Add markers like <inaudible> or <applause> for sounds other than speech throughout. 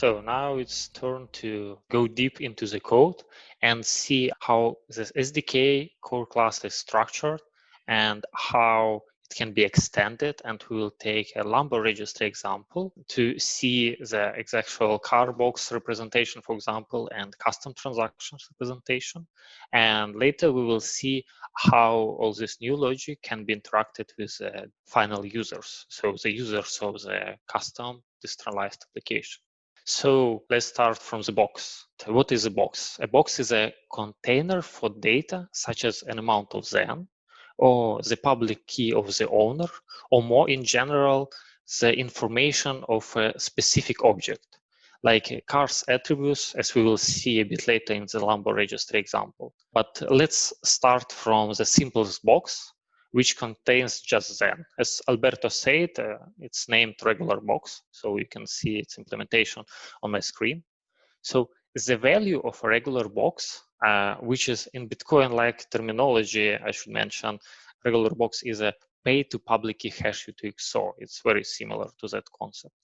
So now it's turn to go deep into the code and see how this SDK core class is structured and how it can be extended. And we will take a Lambo registry example to see the actual car box representation, for example, and custom transactions representation. And later we will see how all this new logic can be interacted with uh, final users. So the users of the custom decentralized application. So let's start from the box. What is a box? A box is a container for data, such as an amount of Zen, or the public key of the owner, or more in general, the information of a specific object, like a car's attributes, as we will see a bit later in the Lambo registry example. But let's start from the simplest box, which contains just Zen. As Alberto said, uh, it's named regular box, so you can see its implementation on my screen. So the value of a regular box, uh, which is in Bitcoin-like terminology, I should mention, regular box is a pay to public key hash UTXO. It's very similar to that concept.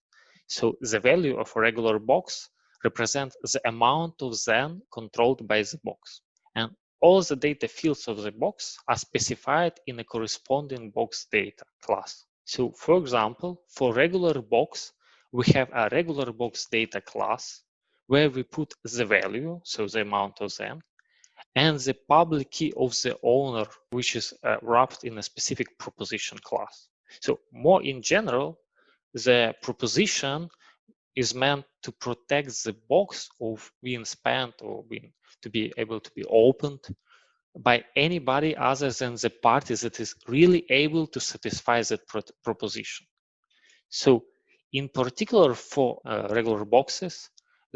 So the value of a regular box represents the amount of Zen controlled by the box. And all the data fields of the box are specified in a corresponding box data class. So for example, for regular box, we have a regular box data class where we put the value, so the amount of them, and the public key of the owner, which is uh, wrapped in a specific proposition class. So more in general, the proposition is meant to protect the box of being spent or being to be able to be opened by anybody other than the party that is really able to satisfy that pro proposition. So in particular for uh, regular boxes,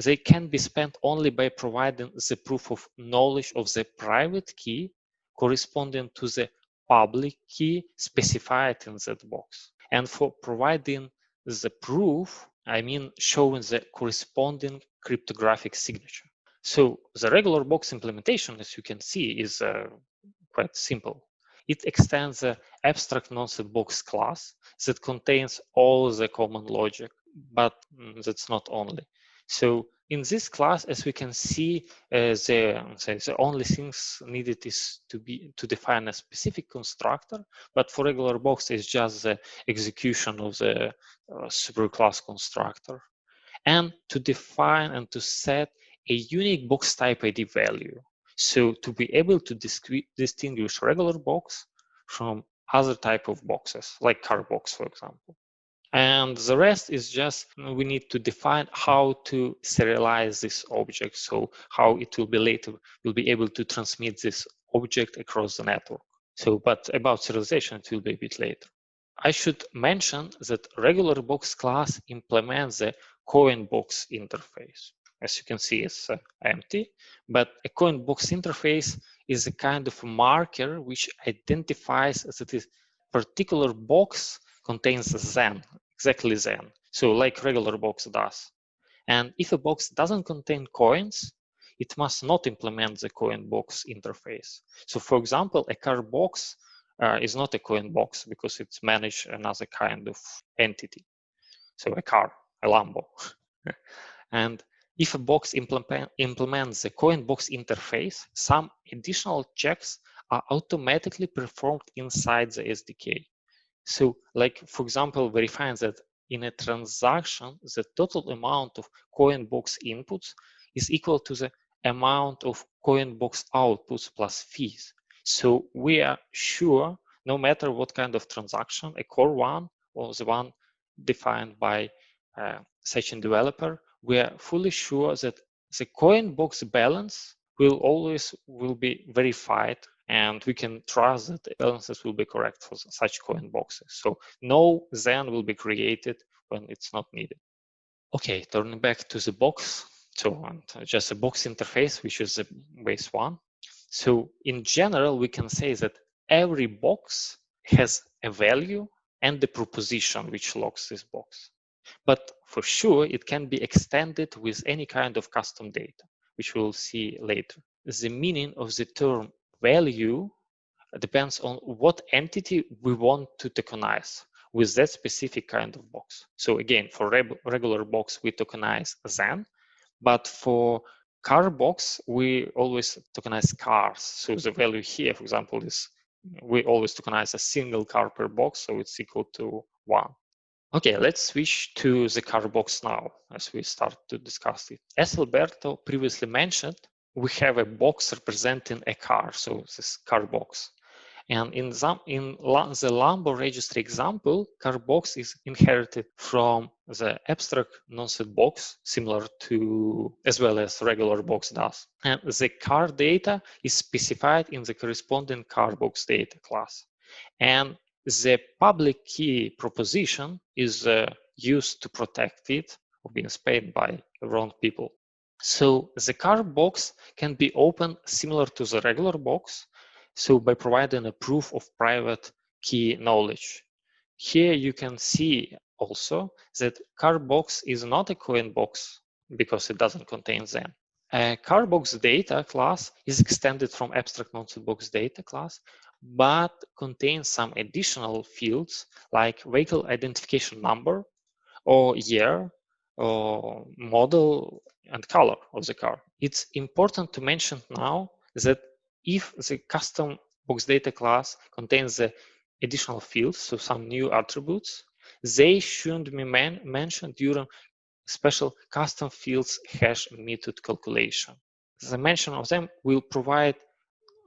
they can be spent only by providing the proof of knowledge of the private key corresponding to the public key specified in that box. And for providing the proof, I mean showing the corresponding cryptographic signature. So the regular box implementation, as you can see, is uh, quite simple. It extends the abstract nonced box class that contains all the common logic, but mm, that's not only. So in this class, as we can see, uh, the, the only things needed is to be to define a specific constructor, but for regular box, it's just the execution of the uh, superclass constructor. And to define and to set a unique box type ID value. So to be able to distinguish regular box from other type of boxes, like car box, for example. And the rest is just we need to define how to serialize this object. So how it will be later, will be able to transmit this object across the network. So, but about serialization, it will be a bit later. I should mention that regular box class implements the coin box interface as you can see, is uh, empty. But a coin box interface is a kind of marker which identifies that this particular box contains Zen, exactly Zen. So like regular box does. And if a box doesn't contain coins, it must not implement the coin box interface. So for example, a car box uh, is not a coin box because it's managed another kind of entity. So a car, a Lambo. <laughs> and if a box implement, implements the coin box interface, some additional checks are automatically performed inside the SDK. So like, for example, verifying that in a transaction, the total amount of CoinBox inputs is equal to the amount of CoinBox outputs plus fees. So we are sure, no matter what kind of transaction, a core one or the one defined by uh, session developer, we are fully sure that the coin box balance will always will be verified and we can trust that the balances will be correct for such coin mm. boxes. So no Zen will be created when it's not needed. Okay, turning back to the box. So just a box interface, which is the base one. So in general, we can say that every box has a value and the proposition which locks this box. But for sure, it can be extended with any kind of custom data, which we'll see later. The meaning of the term value depends on what entity we want to tokenize. with that specific kind of box. So again, for regular box, we tokenize Zen, but for car box, we always tokenize cars. So the value here, for example, is we always tokenize a single car per box, so it's equal to one. Okay, let's switch to the car box now as we start to discuss it. As Alberto previously mentioned, we have a box representing a car, so this car box. And in, the, in the Lambo registry example, car box is inherited from the abstract nonced box, similar to as well as regular box does. And the car data is specified in the corresponding car box data class. And the public key proposition is uh, used to protect it or being spammed by wrong people. So the car box can be opened similar to the regular box, so by providing a proof of private key knowledge. Here you can see also that car box is not a coin box because it doesn't contain them. A CarBox data class is extended from abstract nonced box data class, but contains some additional fields like vehicle identification number or year or model and color of the car. It's important to mention now that if the custom box data class contains the additional fields, so some new attributes, they shouldn't be man mentioned during special custom fields hash method calculation. The mention of them will provide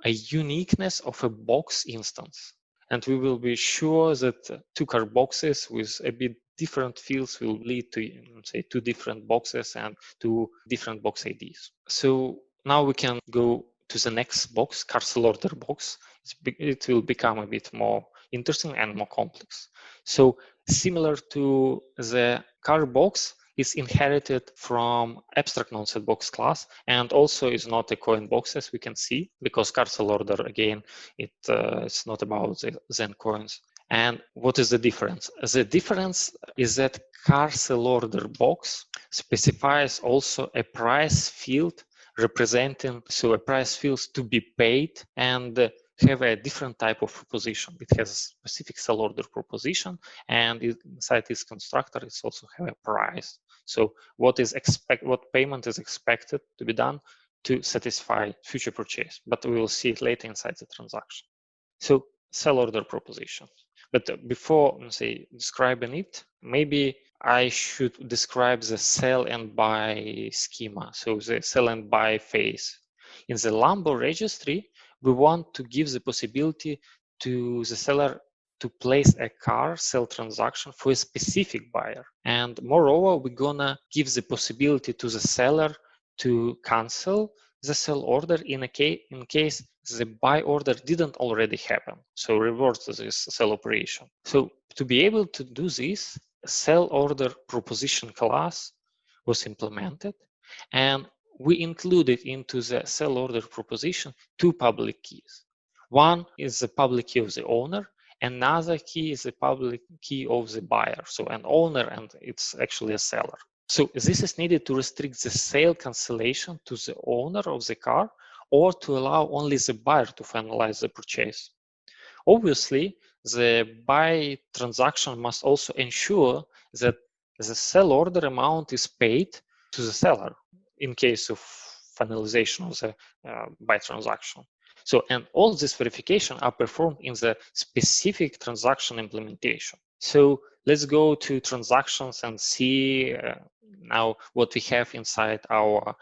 a uniqueness of a box instance. And we will be sure that two car boxes with a bit different fields will lead to say two different boxes and two different box IDs. So now we can go to the next box, car sell order box, it will become a bit more interesting and more complex. So similar to the car box, is inherited from abstract nonced box class and also is not a coin box as we can see because car sell order again it uh, it's not about the zen coins and what is the difference the difference is that car sell order box specifies also a price field representing so a price fields to be paid and have a different type of proposition. It has a specific sell order proposition, and inside this constructor, it's also have a price. So what is expect what payment is expected to be done to satisfy future purchase, but we will see it later inside the transaction. So sell order proposition. But uh, before say describing it, maybe I should describe the sell and buy schema. So the sell and buy phase. In the Lambo registry, we want to give the possibility to the seller to place a car sell transaction for a specific buyer. And moreover, we're gonna give the possibility to the seller to cancel the sell order in a case in case the buy order didn't already happen. So reverse this sell operation. So to be able to do this, sell order proposition class was implemented and we included into the sell order proposition two public keys. One is the public key of the owner, another key is the public key of the buyer. So an owner and it's actually a seller. So this is needed to restrict the sale cancellation to the owner of the car or to allow only the buyer to finalize the purchase. Obviously, the buy transaction must also ensure that the sell order amount is paid to the seller in case of finalization of the uh, buy transaction. So, and all this verification are performed in the specific transaction implementation. So let's go to transactions and see uh, now what we have inside our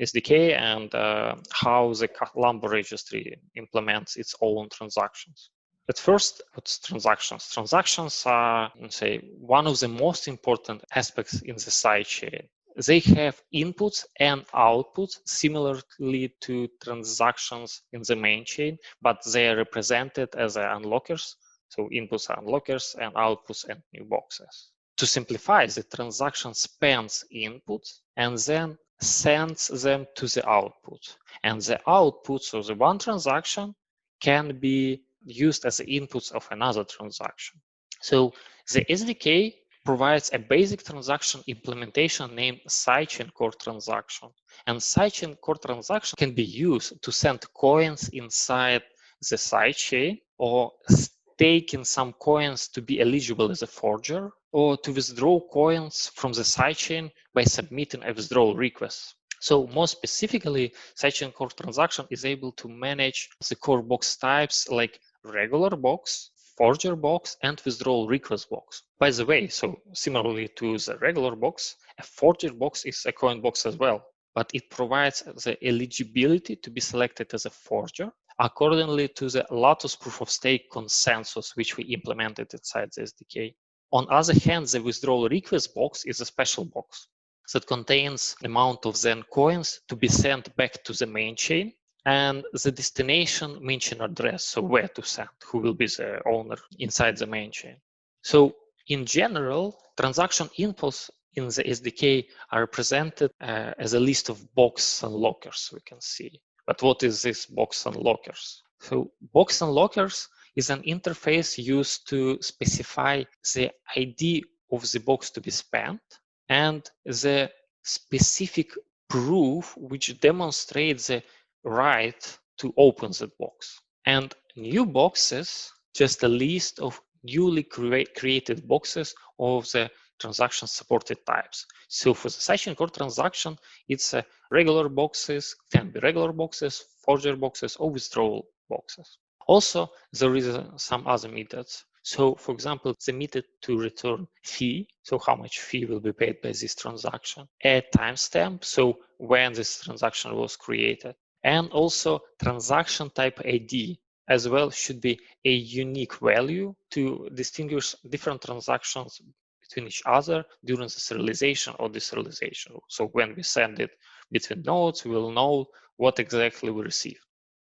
SDK and uh, how the Lambo registry implements its own transactions. But first, what's transactions? Transactions are, say, one of the most important aspects in the sidechain. They have inputs and outputs similarly to transactions in the main chain, but they are represented as unlockers. So inputs are unlockers and outputs and new boxes. To simplify, the transaction spends inputs and then sends them to the output. And the outputs of the one transaction can be used as the inputs of another transaction. So the SDK provides a basic transaction implementation named sidechain core transaction. And sidechain core transaction can be used to send coins inside the sidechain or take in some coins to be eligible as a forger, or to withdraw coins from the sidechain by submitting a withdrawal request. So more specifically, sidechain core transaction is able to manage the core box types like regular box, forger box, and withdrawal request box. By the way, so similarly to the regular box, a forger box is a coin box as well, but it provides the eligibility to be selected as a forger accordingly to the Latus proof of stake consensus, which we implemented inside the SDK. On other hand, the withdrawal request box is a special box that contains amount of Zen coins to be sent back to the main chain and the destination main chain address, so where to send, who will be the owner inside the main chain. So in general, transaction inputs in the SDK are presented uh, as a list of box unlockers we can see. But what is this box unlockers? So box unlockers is an interface used to specify the ID of the box to be spent and the specific proof which demonstrates the right to open the box. And new boxes, just a list of newly cre created boxes of the transaction supported types. So for the sidechain core transaction, it's a regular boxes, can be regular boxes, forger boxes, or withdrawal boxes. Also, there is uh, some other methods. So for example, the method to return fee, so how much fee will be paid by this transaction, a timestamp, so when this transaction was created, and also transaction type ID as well should be a unique value to distinguish different transactions between each other during the serialization or deserialization. So when we send it between nodes, we will know what exactly we received.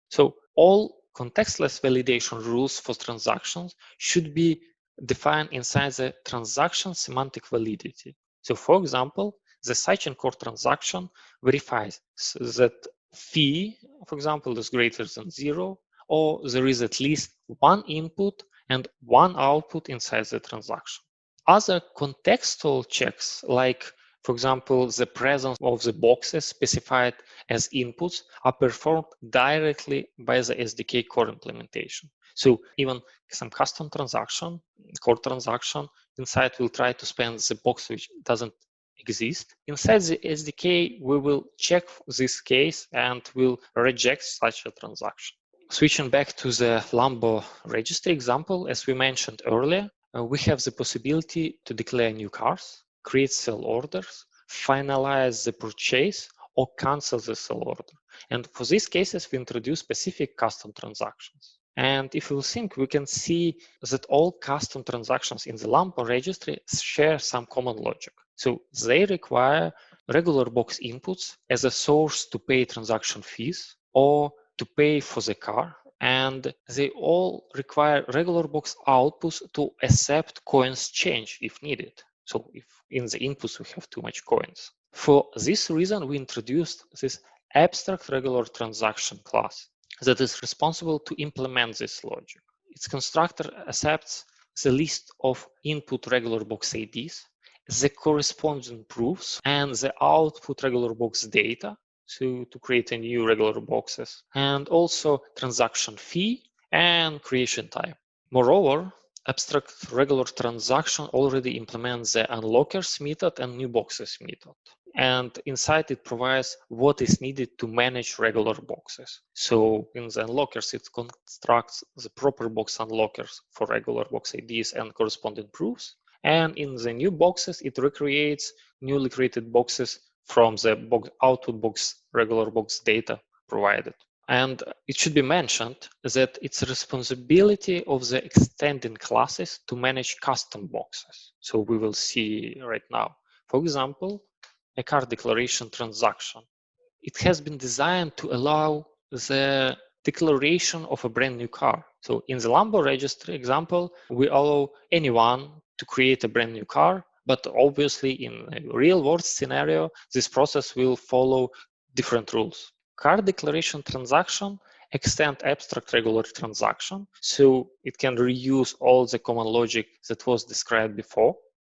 So all contextless validation rules for transactions should be defined inside the transaction semantic validity. So for example, the sidechain core transaction verifies that fee, for example, is greater than zero, or there is at least one input and one output inside the transaction. Other contextual checks, like for example, the presence of the boxes specified as inputs are performed directly by the SDK core implementation. So even some custom transaction, core transaction inside will try to spend the box which doesn't exist. Inside the SDK, we will check this case and will reject such a transaction. Switching back to the Lambo registry example, as we mentioned earlier, uh, we have the possibility to declare new cars create sell orders, finalize the purchase, or cancel the sell order. And for these cases, we introduce specific custom transactions. And if we think, we can see that all custom transactions in the Lambo registry share some common logic. So they require regular box inputs as a source to pay transaction fees or to pay for the car. And they all require regular box outputs to accept coins change if needed. So if in the inputs we have too much coins. For this reason, we introduced this abstract regular transaction class that is responsible to implement this logic. Its constructor accepts the list of input regular box IDs, the corresponding proofs, and the output regular box data to, to create a new regular boxes, and also transaction fee and creation time. Moreover, abstract regular transaction already implements the unlockers method and new boxes method. And inside it provides what is needed to manage regular boxes. So in the unlockers, it constructs the proper box unlockers for regular box IDs and corresponding proofs. And in the new boxes, it recreates newly created boxes from the box output box regular box data provided. And it should be mentioned that it's responsibility of the extending classes to manage custom boxes. So we will see right now. For example, a car declaration transaction. It has been designed to allow the declaration of a brand new car. So in the Lambo registry example, we allow anyone to create a brand new car, but obviously in a real world scenario, this process will follow different rules car declaration transaction extend abstract regular transaction so it can reuse all the common logic that was described before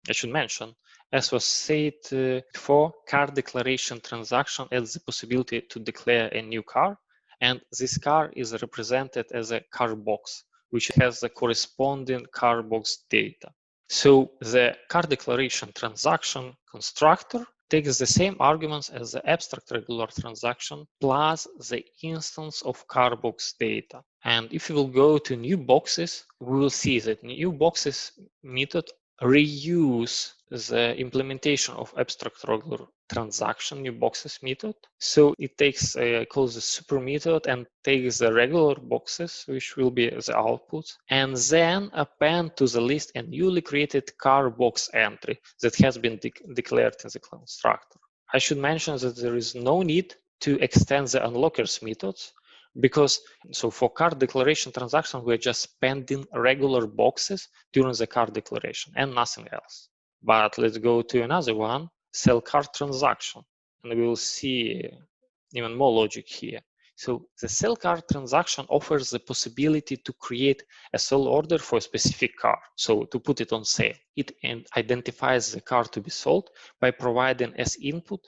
i should mention as was said uh, before car declaration transaction has the possibility to declare a new car and this car is represented as a car box which has the corresponding car box data. So the car declaration transaction constructor takes the same arguments as the abstract regular transaction plus the instance of carbox data. And if we will go to new boxes, we will see that new boxes method reuse the implementation of abstract regular transaction new boxes method. So it takes uh, calls the super method and takes the regular boxes, which will be the output, and then append to the list a newly created car box entry that has been de declared in the constructor. I should mention that there is no need to extend the unlockers methods because so for car declaration transaction we're just spending regular boxes during the car declaration and nothing else. But let's go to another one sell car transaction. And we will see even more logic here. So the sell car transaction offers the possibility to create a sell order for a specific car. So to put it on sale, it identifies the car to be sold by providing as input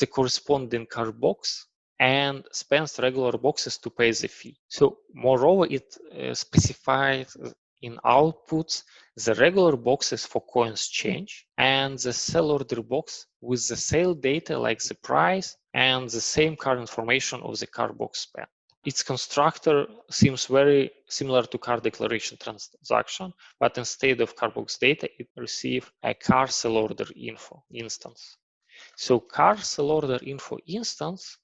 the corresponding car box and spends regular boxes to pay the fee. So moreover, it uh, specifies in outputs the regular boxes for coins change and the sell order box with the sale data like the price and the same car information of the car box spent. Its constructor seems very similar to car declaration transaction, but instead of car box data, it receives a car sell order info instance. So car sell order info instance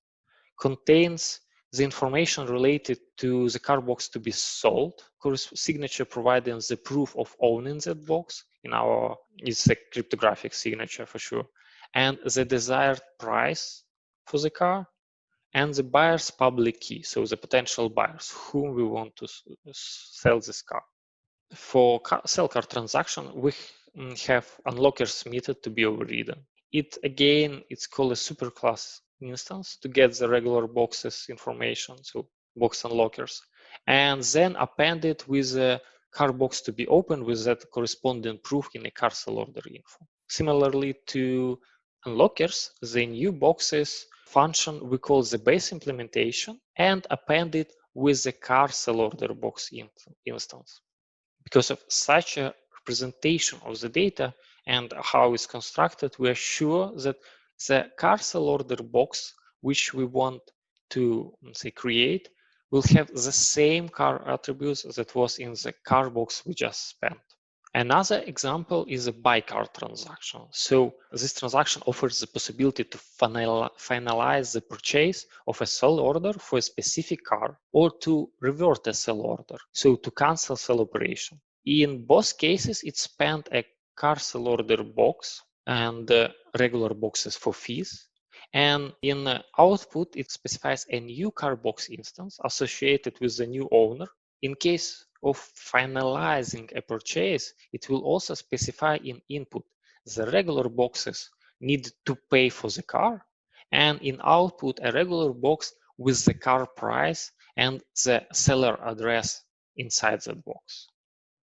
contains the information related to the car box to be sold, course signature providing the proof of owning that box in our, it's a cryptographic signature for sure, and the desired price for the car, and the buyer's public key, so the potential buyers whom we want to sell this car. For car, sell car transaction, we mm, have unlockers method to be overridden. It again, it's called a superclass instance to get the regular boxes information, so box unlockers, and then append it with a car box to be opened with that corresponding proof in a car sell order info. Similarly to unlockers, the new boxes function we call the base implementation and append it with the car sell order box instance. Because of such a representation of the data and how it's constructed, we are sure that the car sell order box, which we want to say create, will have the same car attributes that was in the car box we just spent. Another example is a buy car transaction. So this transaction offers the possibility to finalize the purchase of a sell order for a specific car or to revert a sell order, so to cancel sell operation. In both cases, it spent a car sell order box and uh, regular boxes for fees. And in uh, output, it specifies a new car box instance associated with the new owner. In case of finalizing a purchase, it will also specify in input the regular boxes need to pay for the car and in output a regular box with the car price and the seller address inside that box.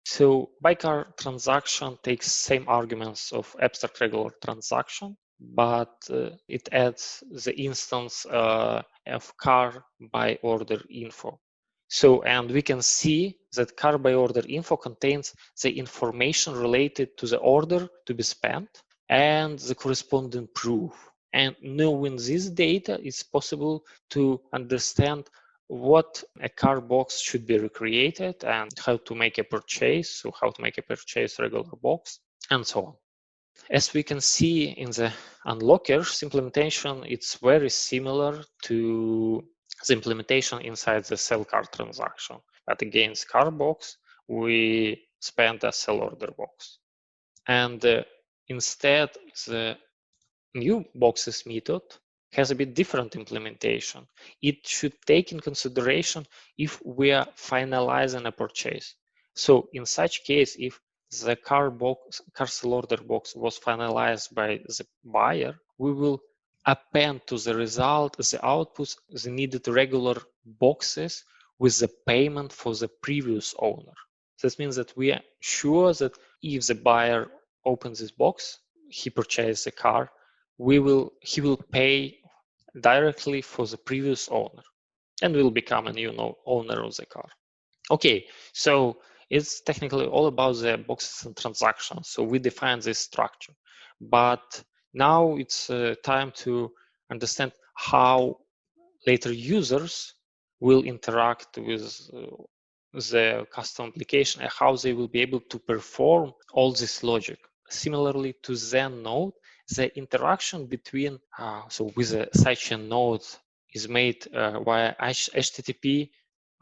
So buy car transaction takes same arguments of abstract regular transaction, but uh, it adds the instance uh, of car buy order info. So, and we can see that car buy order info contains the information related to the order to be spent and the corresponding proof. And knowing this data, it's possible to understand what a car box should be recreated and how to make a purchase, so how to make a purchase regular box, and so on. As we can see in the unlockers implementation, it's very similar to the implementation inside the sell car transaction. But against car box, we spend a sell order box. And uh, instead, the new boxes method has a bit different implementation. It should take in consideration if we are finalizing a purchase. So in such case, if the car box, car sell order box was finalized by the buyer, we will append to the result the outputs, the needed regular boxes with the payment for the previous owner. This means that we are sure that if the buyer opens this box, he purchased the car, we will he will pay directly for the previous owner and will become a new owner of the car. Okay, so it's technically all about the boxes and transactions. So we define this structure, but now it's uh, time to understand how later users will interact with uh, the custom application and how they will be able to perform all this logic. Similarly to Zen node, the interaction between, uh, so with a sidechain node is made uh, via HTTP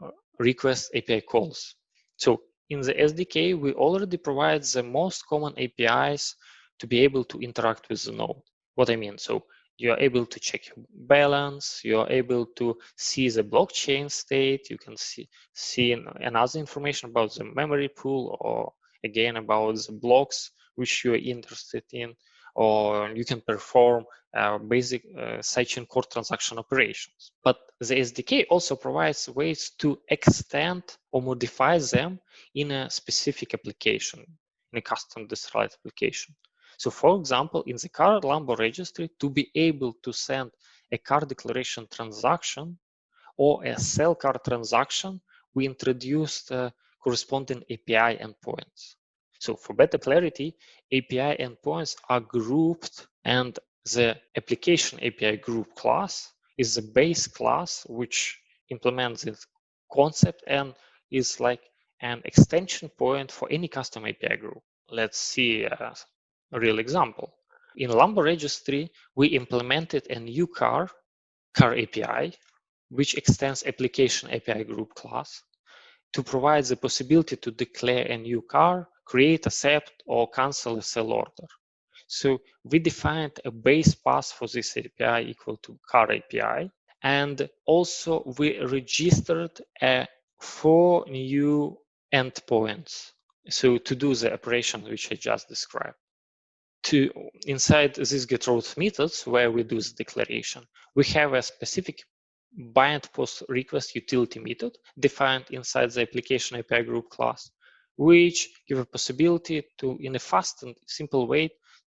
uh, request API calls. So in the SDK, we already provide the most common APIs to be able to interact with the node. What I mean, so you are able to check your balance, you are able to see the blockchain state, you can see, see another information about the memory pool or again about the blocks which you are interested in, or you can perform uh, basic uh, sidechain core transaction operations. But the SDK also provides ways to extend or modify them in a specific application, in a custom decentralized application. So for example, in the car Lambo registry, to be able to send a car declaration transaction or a sell car transaction, we introduced uh, corresponding API endpoints. So for better clarity, API endpoints are grouped and the application API group class is the base class which implements this concept and is like an extension point for any custom API group. Let's see a real example. In Lambo registry, we implemented a new car, car API, which extends application API group class to provide the possibility to declare a new car, create, accept, or cancel a sell order. So we defined a base path for this API equal to car API. And also we registered a four new endpoints. So to do the operation which I just described to inside this get route methods where we do the declaration, we have a specific bind post request utility method defined inside the application API group class, which give a possibility to, in a fast and simple way,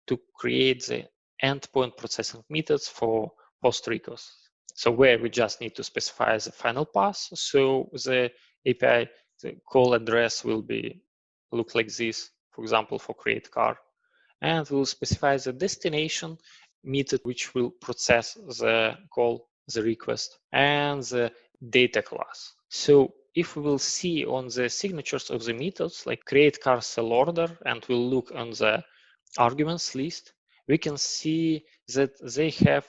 to create the endpoint processing methods for post requests. So where we just need to specify the final pass. So the API the call address will be look like this, for example, for create car and we'll specify the destination method which will process the call, the request, and the data class. So if we will see on the signatures of the methods, like create car sell order, and we'll look on the arguments list, we can see that they have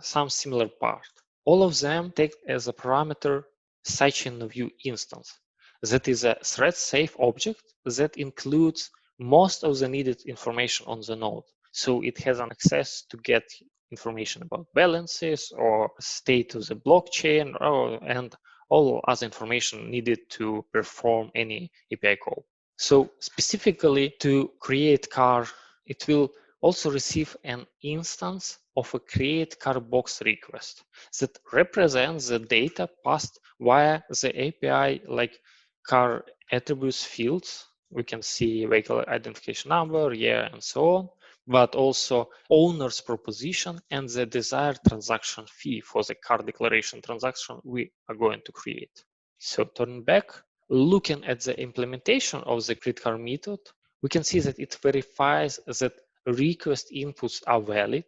some similar part. All of them take as a parameter sidechain view instance. That is a thread safe object that includes most of the needed information on the node. So it has an access to get information about balances or state of the blockchain or, and all other information needed to perform any API call. So specifically to create car, it will also receive an instance of a create car box request that represents the data passed via the API like car attributes fields we can see vehicle identification number, year, and so on, but also owner's proposition and the desired transaction fee for the car declaration transaction we are going to create. So turning back, looking at the implementation of the create car method, we can see that it verifies that request inputs are valid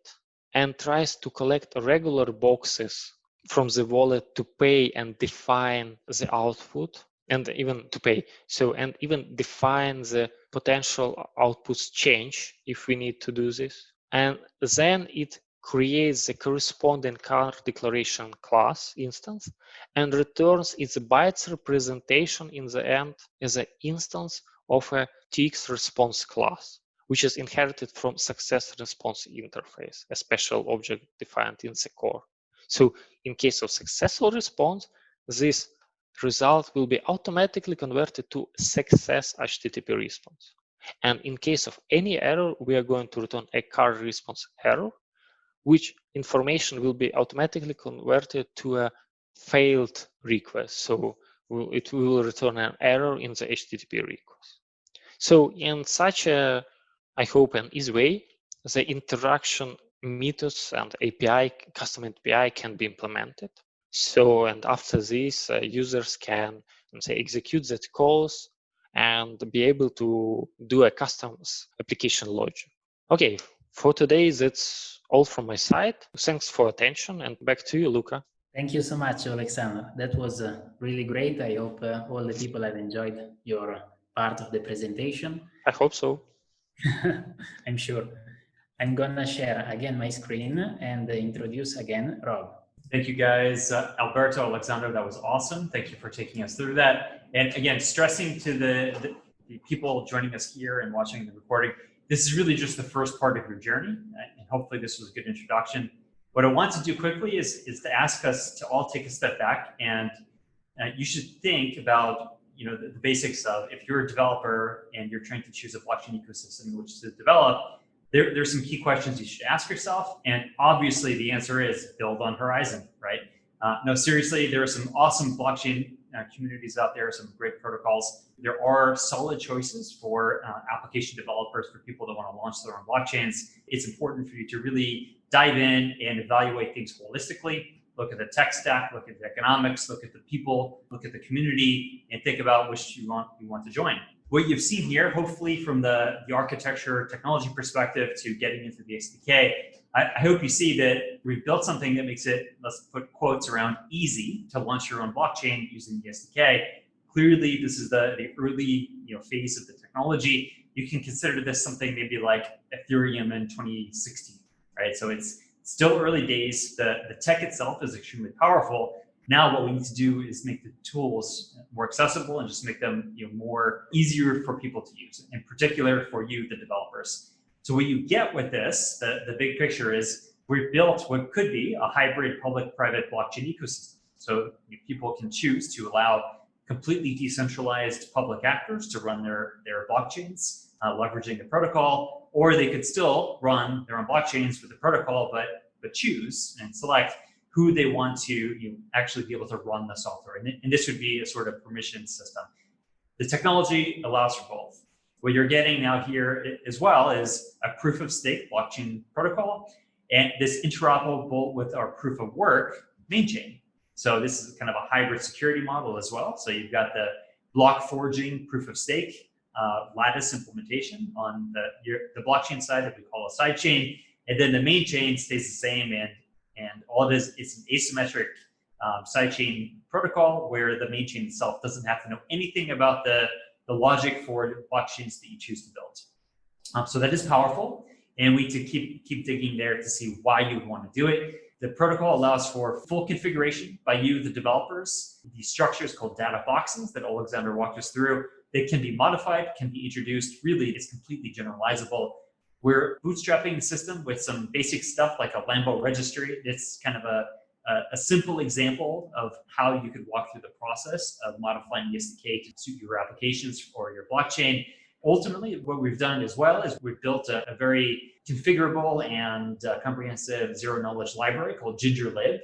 and tries to collect regular boxes from the wallet to pay and define the output and even to pay. So, and even define the potential outputs change if we need to do this. And then it creates the corresponding car declaration class instance and returns its bytes representation in the end as an instance of a TX response class, which is inherited from success response interface, a special object defined in the core. So in case of successful response, this result will be automatically converted to success HTTP response. And in case of any error, we are going to return a car response error, which information will be automatically converted to a failed request. So it will return an error in the HTTP request. So in such a, I hope, an easy way, the interaction methods and API, custom API can be implemented. So, and after this, uh, users can say execute that calls and be able to do a custom application logic. Okay, for today, that's all from my side. Thanks for attention and back to you, Luca. Thank you so much, Alexander. That was uh, really great. I hope uh, all the people have enjoyed your part of the presentation. I hope so. <laughs> I'm sure. I'm gonna share again my screen and introduce again Rob. Thank you guys, uh, Alberto, Alexander, that was awesome. Thank you for taking us through that. And again, stressing to the, the, the people joining us here and watching the recording, this is really just the first part of your journey. And hopefully this was a good introduction. What I want to do quickly is, is to ask us to all take a step back and uh, you should think about you know the, the, basics of if you're a developer and you're trying to choose a blockchain ecosystem in which to develop, there, there's some key questions you should ask yourself. And obviously the answer is build on Horizen, right? Uh, no, seriously, there are some awesome blockchain uh, communities out there, some great protocols. There are solid choices for uh, application developers, for people that want to launch their own blockchains. It's important for you to really dive in and evaluate things holistically. Look at the tech stack, look at the economics, look at the people, look at the community, and think about which you want you want to join. What you've seen here, hopefully from the, the architecture technology perspective to getting into the SDK, I, I hope you see that we've built something that makes it, let's put quotes around easy to launch your own blockchain using the SDK. Clearly, this is the, the early you know, phase of the technology. You can consider this something maybe like Ethereum in 2016, right? So it's still early days. The, the tech itself is extremely powerful. Now what we need to do is make the tools more accessible and just make them you know, more easier for people to use, in particular for you, the developers. So what you get with this, the, the big picture is we've built what could be a hybrid public-private blockchain ecosystem. So people can choose to allow completely decentralized public actors to run their, their blockchains, uh, leveraging the protocol, or they could still run their own blockchains with the protocol, but, but choose and select who they want to you know, actually be able to run the software. And, and this would be a sort of permission system. The technology allows for both. What you're getting now here as well is a proof of stake blockchain protocol, and this interoperable with our proof of work main chain. So this is kind of a hybrid security model as well. So you've got the block forging proof of stake uh, Latus implementation on the, your, the blockchain side that we call a side chain. And then the main chain stays the same and, and all it is, it's an asymmetric um, sidechain protocol where the main chain itself doesn't have to know anything about the the logic for the blockchains that you choose to build. Um, so that is powerful, and we to keep keep digging there to see why you want to do it. The protocol allows for full configuration by you, the developers. These structures called data boxes that Alexander walked us through, they can be modified, can be introduced. Really, it's completely generalizable. We're bootstrapping the system with some basic stuff like a Lambo registry. It's kind of a a, a, simple example of how you could walk through the process of modifying the SDK to suit your applications or your blockchain. Ultimately, what we've done as well is we've built a, a very configurable and uh, comprehensive zero knowledge library called GingerLib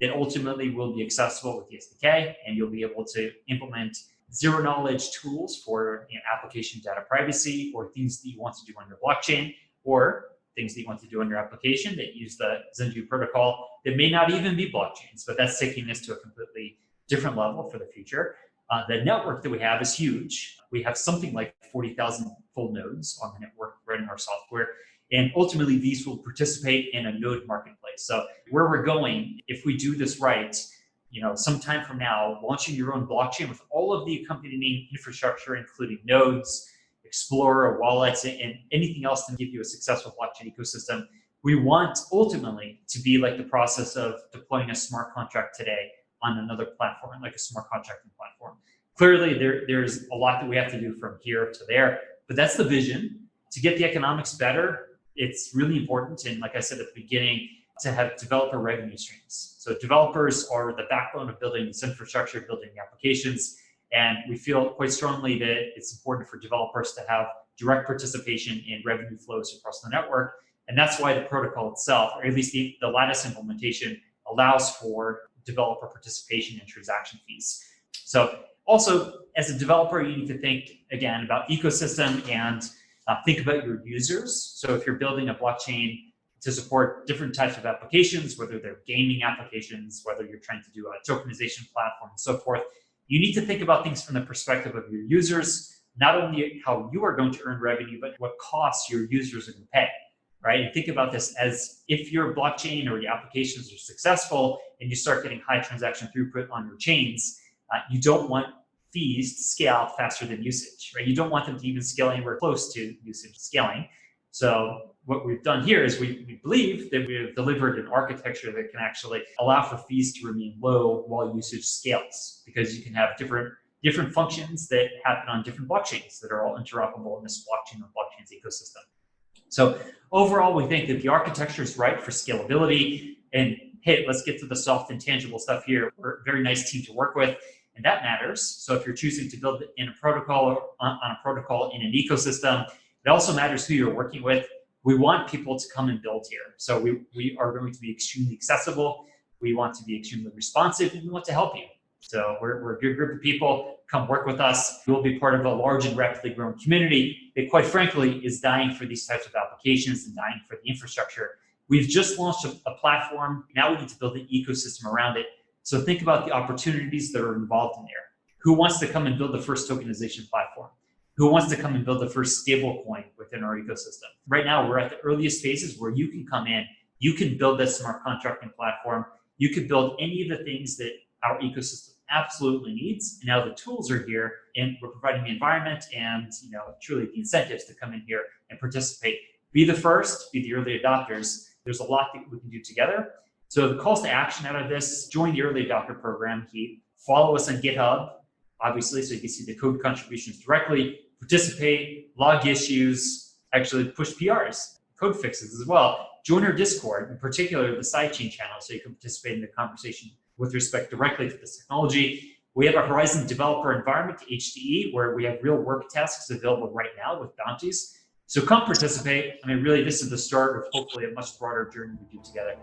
that ultimately will be accessible with the SDK and you'll be able to implement zero knowledge tools for you know, application data privacy or things that you want to do on your blockchain or things that you want to do on your application that use the Zendoo protocol that may not even be blockchains, but that's taking this to a completely different level for the future. Uh, the network that we have is huge. We have something like 40,000 full nodes on the network running our software. And ultimately, these will participate in a node marketplace. So where we're going, if we do this right, you know, sometime from now, launching your own blockchain with all of the accompanying infrastructure, including nodes, Explorer, wallets, and anything else to give you a successful blockchain ecosystem. We want ultimately to be like the process of deploying a smart contract today on another platform, like a smart contracting platform. Clearly, there, there's a lot that we have to do from here to there, but that's the vision. To get the economics better, it's really important. And like I said at the beginning, to have developer revenue streams. So developers are the backbone of building this infrastructure, building applications. And we feel quite strongly that it's important for developers to have direct participation in revenue flows across the network. And that's why the protocol itself, or at least the, the Latus implementation, allows for developer participation in transaction fees. So also, as a developer, you need to think, again, about ecosystem and uh, think about your users. So if you're building a blockchain to support different types of applications, whether they're gaming applications, whether you're trying to do a tokenization platform and so forth, you need to think about things from the perspective of your users, not only how you are going to earn revenue, but what costs your users are going to pay, right? And think about this as if your blockchain or your applications are successful and you start getting high transaction throughput on your chains, uh, you don't want fees to scale faster than usage, right? You don't want them to even scale anywhere close to usage scaling. So what we've done here is we, we believe that we have delivered an architecture that can actually allow for fees to remain low while usage scales because you can have different different functions that happen on different blockchains that are all interoperable in this blockchain of blockchains ecosystem. So overall, we think that the architecture is right for scalability and hey, let's get to the soft and tangible stuff here. We're a very nice team to work with and that matters. So if you're choosing to build in a protocol or on, on a protocol in an ecosystem, it also matters who you're working with. We want people to come and build here. So we, we are going to be extremely accessible. We want to be extremely responsive and we want to help you. So we're, we're a good group of people. Come work with us. You will be part of a large and rapidly growing community that quite frankly is dying for these types of applications and dying for the infrastructure. We've just launched a, a platform. Now we need to build an ecosystem around it. So think about the opportunities that are involved in there. Who wants to come and build the first tokenization platform? Who wants to come and build the first stable coin within our ecosystem. Right now, we're at the earliest phases where you can come in, you can build this smart contracting platform, you could build any of the things that our ecosystem absolutely needs. And now the tools are here and we're providing the environment and you know truly the incentives to come in here and participate. Be the first, be the early adopters. There's a lot that we can do together. So the calls to action out of this, join the early adopter program, Keep. Follow us on GitHub, obviously, so you can see the code contributions directly participate, log issues, actually push PRs, code fixes as well. Join our Discord, in particular the sidechain channel, so you can participate in the conversation with respect directly to this technology. We have a Horizen developer environment, HDE, where we have real work tasks available right now with bounties. So come participate. I mean, really, this is the start of hopefully a much broader journey we do together.